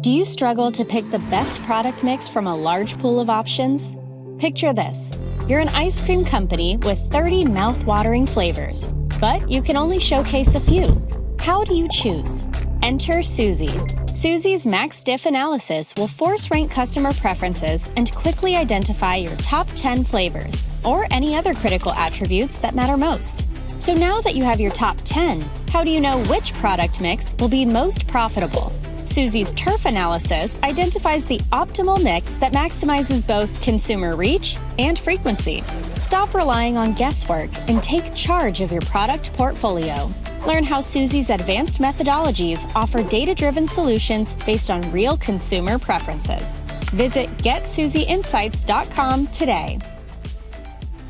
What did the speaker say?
Do you struggle to pick the best product mix from a large pool of options? Picture this. You're an ice cream company with 30 mouth-watering flavors, but you can only showcase a few. How do you choose? Enter Suzy. Suzy's Max Diff analysis will force rank customer preferences and quickly identify your top 10 flavors, or any other critical attributes that matter most. So now that you have your top 10, how do you know which product mix will be most profitable? Suzy's turf analysis identifies the optimal mix that maximizes both consumer reach and frequency. Stop relying on guesswork and take charge of your product portfolio. Learn how Suzy's advanced methodologies offer data-driven solutions based on real consumer preferences. Visit GetSuzyInsights.com today.